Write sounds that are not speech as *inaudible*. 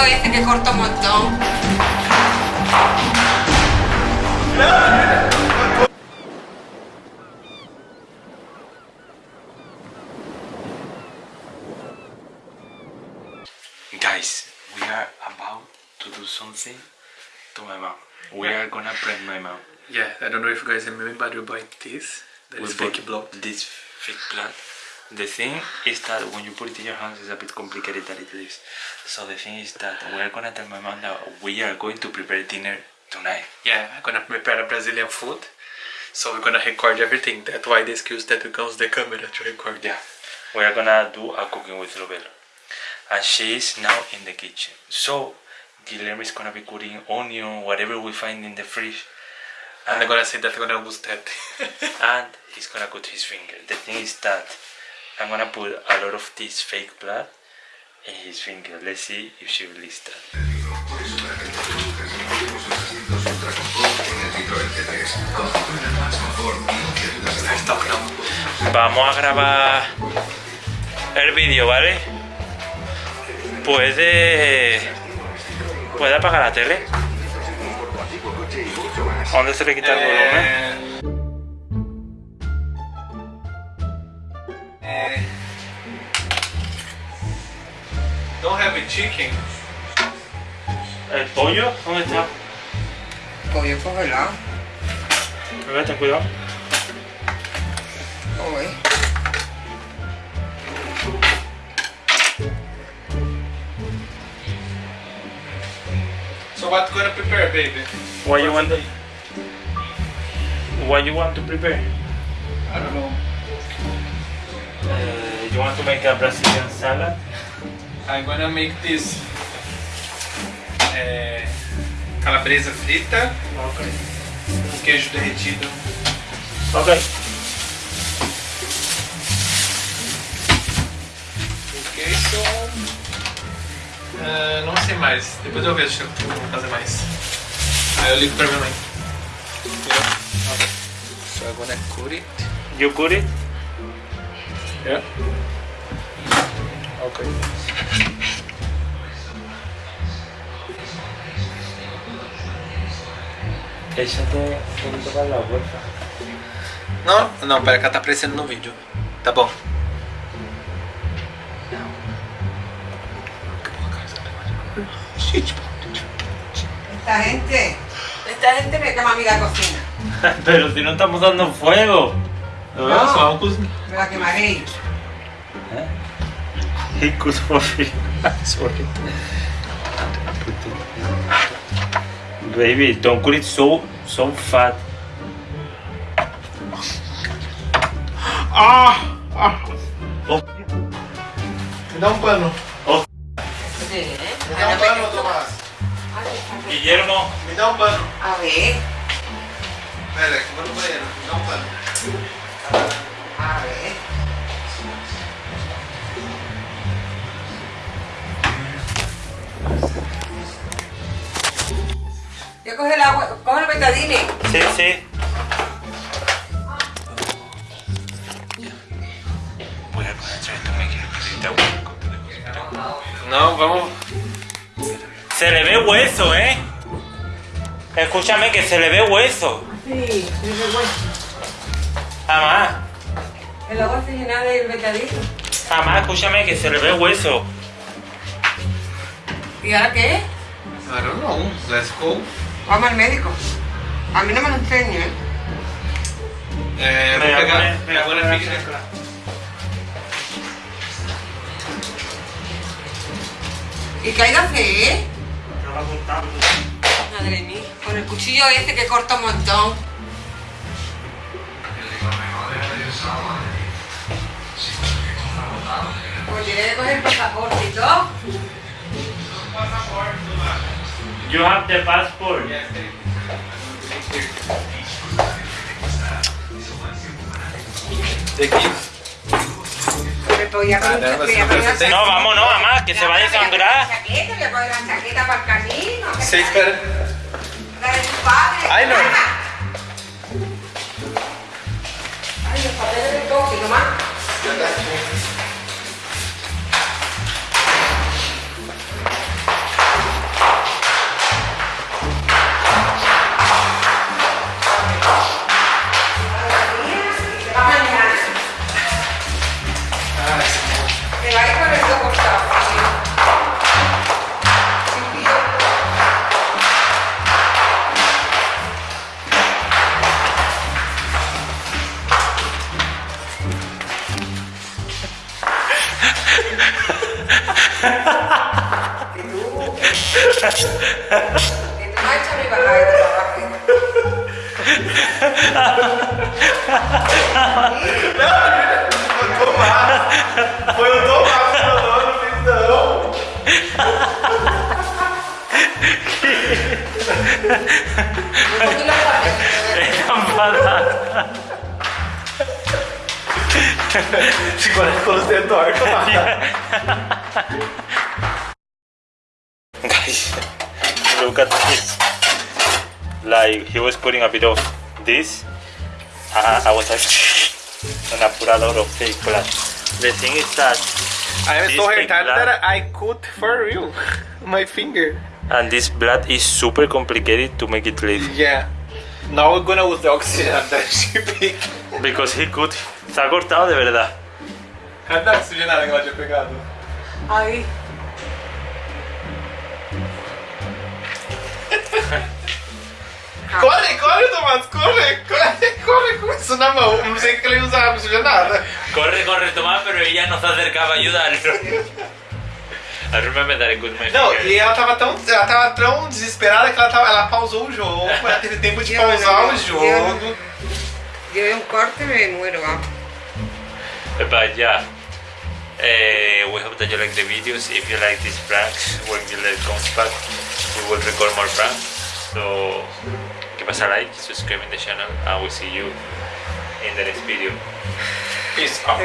cuchillo ese que corta un montón. Guys, we are about to do something to my mom. We are gonna prank my mom. Yeah, I don't know if you guys remember, but we bought this. That We is fake blood. This fake blood. The thing is that when you put it in your hands, it's a bit complicated than it is. So the thing is that we are gonna tell my mom that we are going to prepare dinner tonight. Yeah, I'm gonna prepare a Brazilian food. So we're gonna record everything. That's why the excuse that we use the camera to record. Yeah, we are gonna do a cooking with Robelo, and she is now in the kitchen. So Guillermo is gonna be cutting onion, whatever we find in the fridge, And I'm gonna say that I'm gonna use that. *laughs* and he's gonna cut his finger. The thing is that I'm gonna put a lot of this fake blood in his finger. Let's see if she released that. Vamos a grabar el vídeo, ¿vale? Puede. Puede apagar la tele. ¿Dónde se le quita el volumen? Don't have a chicken. ¿El pollo? ¿Dónde está? Pollo congelado. Bebé, ten cuidado. Uy. So what you gonna prepare, baby? What you want? What you want to prepare? I don't know. Uh, you want to make a Brazilian salad? I'm gonna make this eh, calabresa frita Okay. queijo derretido. Okay. O queijo. Ah, não sei mais. Depois eu vejo se eu vou fazer mais. Aí eu ligo pra minha mãe. Okay. So I'm gonna cut it. You cut it? Yeah. Okay. Poquito para la puerta. Não, não, pera que ela tá aparecendo no vídeo. Tá bom. Esta gente. Esta gente me llama a mí la cocina. *laughs* Pero si no estamos dando fuego. No. Cozinha. Me la quemaré. Could for free. Sorry. Baby, don't call it so, so fat. Ah! ah. Oh. Me da un palo. Oh. Sí. ¿eh? Me da un palo, Tomás. Guillermo. Me da un palo. A ver. Espera, que lo voy. Me da un palo. Yo coge el agua, coge el betadine. sí, sí. Voy a comenzar esto, me quiero Não, vamos. Se le ve hueso, ¿eh? Escúchame que se le ve hueso. Sí, sí, Jamás, El agua se llena del betadine. jamás, escúchame que se le ve hueso. ¿Y ahora qué? I don't know. Let's go. Vamos al médico. A mí no me lo enseño, ¿eh? Vou Me pegar. voy a poner- me. ¿Y qué hay que hacer? Madre mía, con el cuchillo ese que corta un montón. Pues tiene que coger el pasaporte y todo. You have the passport. No, vamos, no, mamá, que se va a Sí, espera. Ay, no. Ay, los papeles de todo, nomás. Foi o Tomás que falou no pintão. não não não não não Guys, look at this. Like, he was putting a bit of this. Uh, I was like, *laughs* and I put a lot of fake blood. The thing is that, I am so blood. that I cut for real *laughs* my finger. and this blood is super complicated to make it live. Yeah. Now we're gonna use the oxygen that she picked. *laughs* Because he could. Se ha cortado de verdad. Cadê a oxigenada que ela tinha pegado? Ahí. *laughs* Corre, corre, Tomás, corre, corre, corre com isso na mão. Não sei o que ele ia usar oxigenada. Corre, corre, Tomás, pero ella no se acercaba a ayudarlo. I remember that I could my Não, e ela tava tão, ela tava tão desesperada que ela, tava, ela pausou o jogo. Ela *laughs* teve tempo de pausar o jogo. Veo un corte y me muero, vamos. But yeah, uh, we hope that you like the videos. If you like these pranks, when Gillette comes back, we will record more pranks. So, give us a like, subscribe in the channel, and we'll see you in the next video. Peace out.